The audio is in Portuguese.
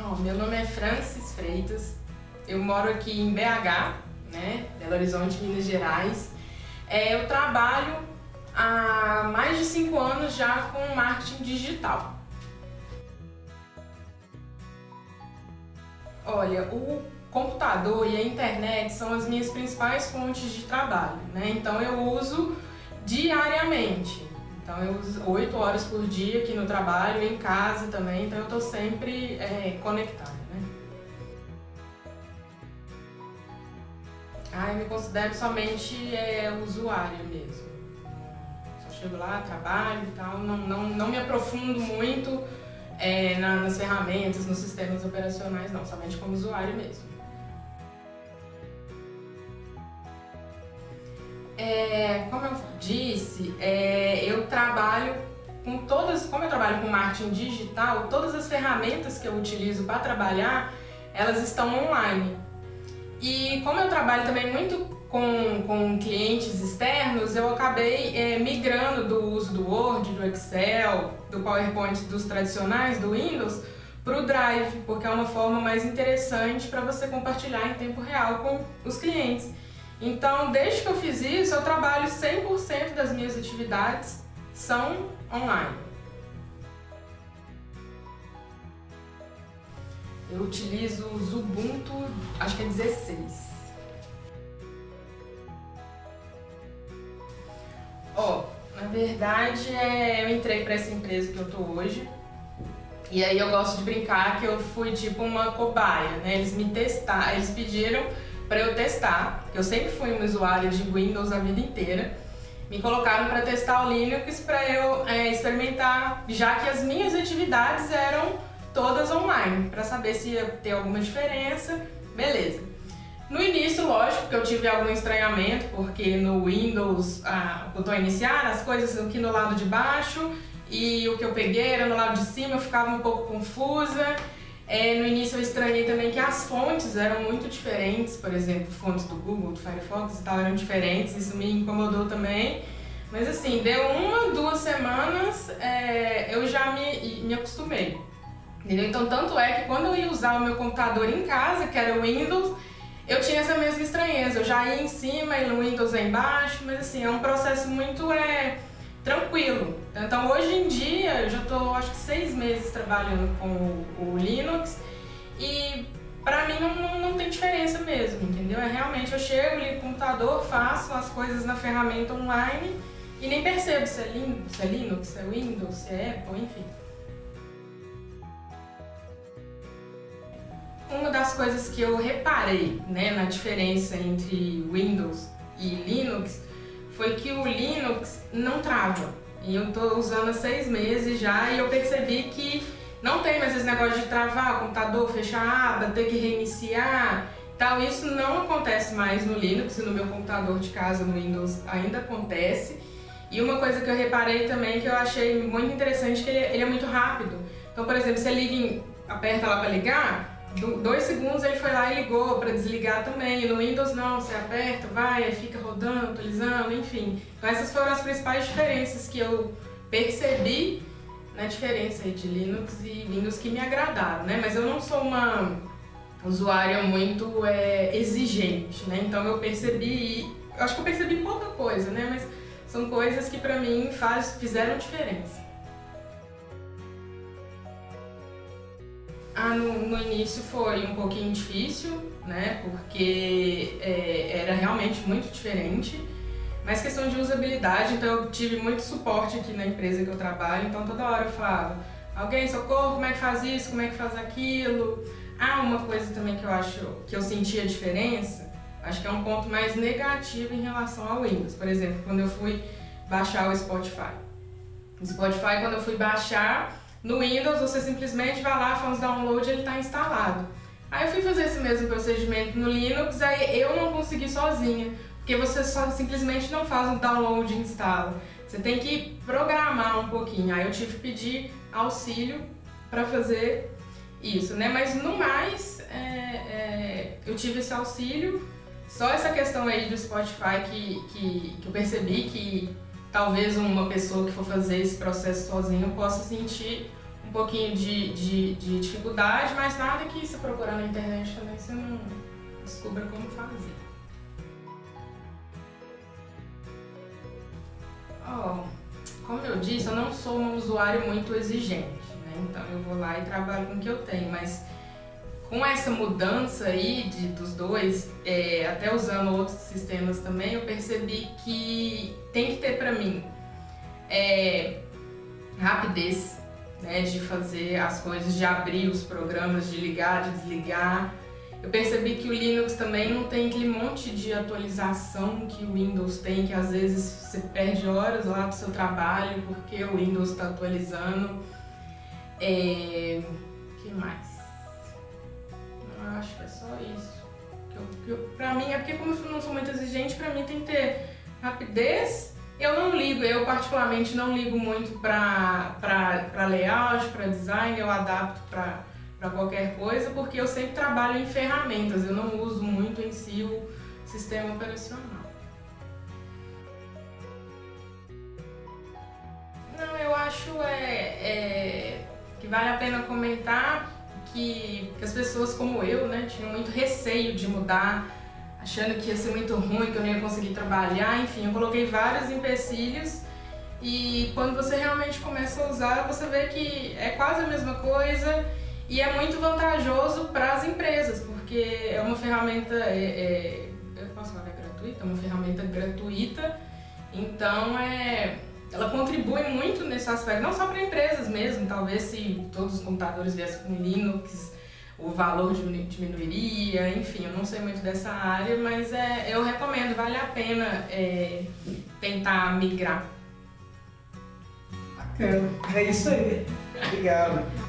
Oh, meu nome é Francis Freitas, eu moro aqui em BH, né, Belo Horizonte, Minas Gerais. É, eu trabalho há mais de cinco anos já com marketing digital. Olha, o computador e a internet são as minhas principais fontes de trabalho, né? Então eu uso diariamente. Então eu uso 8 horas por dia aqui no trabalho, em casa também, então eu estou sempre é, conectada. Né? Ah, eu me considero somente é, usuária mesmo. Só chego lá, trabalho e tal, não, não, não me aprofundo muito é, na, nas ferramentas, nos sistemas operacionais, não, somente como usuário mesmo. É, como eu disse, é, eu trabalho com todas, como eu trabalho com marketing digital, todas as ferramentas que eu utilizo para trabalhar, elas estão online. E como eu trabalho também muito com, com clientes externos, eu acabei é, migrando do uso do Word, do Excel, do PowerPoint dos tradicionais, do Windows, para o Drive, porque é uma forma mais interessante para você compartilhar em tempo real com os clientes. Então, desde que eu fiz isso, eu trabalho 100% das minhas atividades são online. Eu utilizo o Ubuntu, acho que é 16. Ó, oh, na verdade, é, eu entrei para essa empresa que eu tô hoje, e aí eu gosto de brincar que eu fui tipo uma cobaia, né? Eles me testaram, eles pediram para eu testar. Eu sempre fui uma usuária de Windows a vida inteira. Me colocaram para testar o Linux para eu é, experimentar, já que as minhas atividades eram todas online, para saber se ia ter alguma diferença. Beleza. No início, lógico que eu tive algum estranhamento, porque no Windows, ah, botão iniciar, as coisas aqui no lado de baixo e o que eu peguei era no lado de cima, eu ficava um pouco confusa. É, no início eu estranhei também que as fontes eram muito diferentes, por exemplo, fontes do Google, do Firefox e tal eram diferentes, isso me incomodou também. Mas assim, deu uma, duas semanas, é, eu já me, me acostumei. Entendeu? Então tanto é que quando eu ia usar o meu computador em casa, que era o Windows, eu tinha essa mesma estranheza, eu já ia em cima e no Windows é embaixo, mas assim, é um processo muito é. Então hoje em dia eu já estou acho que seis meses trabalhando com o, o Linux e para mim não, não, não, tem diferença mesmo, entendeu? É realmente eu chego, ligo o computador, faço as coisas na ferramenta online e nem percebo se é, Linux, se é Linux, se é Windows, se é Apple, enfim. Uma das coisas que eu reparei né, na diferença entre Windows e Linux foi que o Linux não trava. E eu tô usando há seis meses já e eu percebi que não tem mais esse negócio de travar o computador, fechar a aba, ter que reiniciar tal. Isso não acontece mais no Linux e no meu computador de casa no Windows ainda acontece. E uma coisa que eu reparei também que eu achei muito interessante que ele, ele é muito rápido. Então, por exemplo, você liga, aperta lá para ligar, dois segundos ele foi lá e ligou para desligar também. No Windows não, você aperta, vai, fica rodando, atualizando, enfim. Então essas foram as principais diferenças que eu percebi na diferença de Linux e Windows que me agradaram, né? Mas eu não sou uma usuária muito é, exigente, né? Então eu percebi, acho que eu percebi pouca coisa, né? Mas são coisas que para mim faz, fizeram diferença. Ah, no, no, início foi um pouquinho difícil, né? Porque é, era realmente muito diferente. Mas questão de usabilidade, então eu tive muito suporte aqui na empresa que eu trabalho, então toda hora eu falava alguém, socorro, como é que faz isso, como é que faz aquilo. Ah, uma coisa também que eu acho que eu senti a diferença, acho que é um ponto mais negativo em relação ao Windows. Por exemplo, quando eu fui baixar o Spotify. O Spotify, quando eu fui baixar, no Windows, você simplesmente vai lá, faz download e ele está instalado. Aí eu fui fazer esse mesmo procedimento no Linux, aí eu não consegui sozinha, porque você só simplesmente não faz um download e instala. Você tem que programar um pouquinho. Aí eu tive que pedir auxílio para fazer isso, né? Mas no mais, é, é, eu tive esse auxílio. Só essa questão aí do Spotify que, que, que eu percebi que talvez uma pessoa que for fazer esse processo sozinho possa sentir um pouquinho de, de, de dificuldade, mas nada que se procurar na internet também você não descubra como fazer. Oh, como eu disse, eu não sou um usuário muito exigente, né? então eu vou lá e trabalho com o que eu tenho, mas com essa mudança aí de, dos dois, é, até usando outros sistemas também, eu percebi que tem que ter para mim é, rapidez né, de fazer as coisas, de abrir os programas, de ligar, de desligar. Eu percebi que o Linux também não tem aquele monte de atualização que o Windows tem, que às vezes você perde horas lá do seu trabalho porque o Windows está atualizando. É... que mais? Eu acho que é só isso. Que eu, que eu, pra mim, é porque como eu não sou muito exigente, pra mim tem que ter rapidez. Eu não ligo, eu particularmente não ligo muito pra, pra, pra layout, pra design, eu adapto pra, pra qualquer coisa, porque eu sempre trabalho em ferramentas, eu não uso muito em si o sistema operacional. Não, eu acho é, é, que vale a pena comentar que, que as pessoas como eu, né, tinham muito receio de mudar, achando que ia ser muito ruim, que eu não ia conseguir trabalhar, enfim, eu coloquei vários empecilhos e quando você realmente começa a usar, você vê que é quase a mesma coisa e é muito vantajoso para as empresas, porque é uma ferramenta, é, é, eu posso falar que é gratuita? É uma ferramenta gratuita, então é, ela contribui muito nesse aspecto, não só para empresas mesmo, talvez se todos os computadores viessem com Linux, o valor diminuiria, enfim, eu não sei muito dessa área, mas é, eu recomendo, vale a pena é, tentar migrar. Bacana, é isso aí. Obrigado.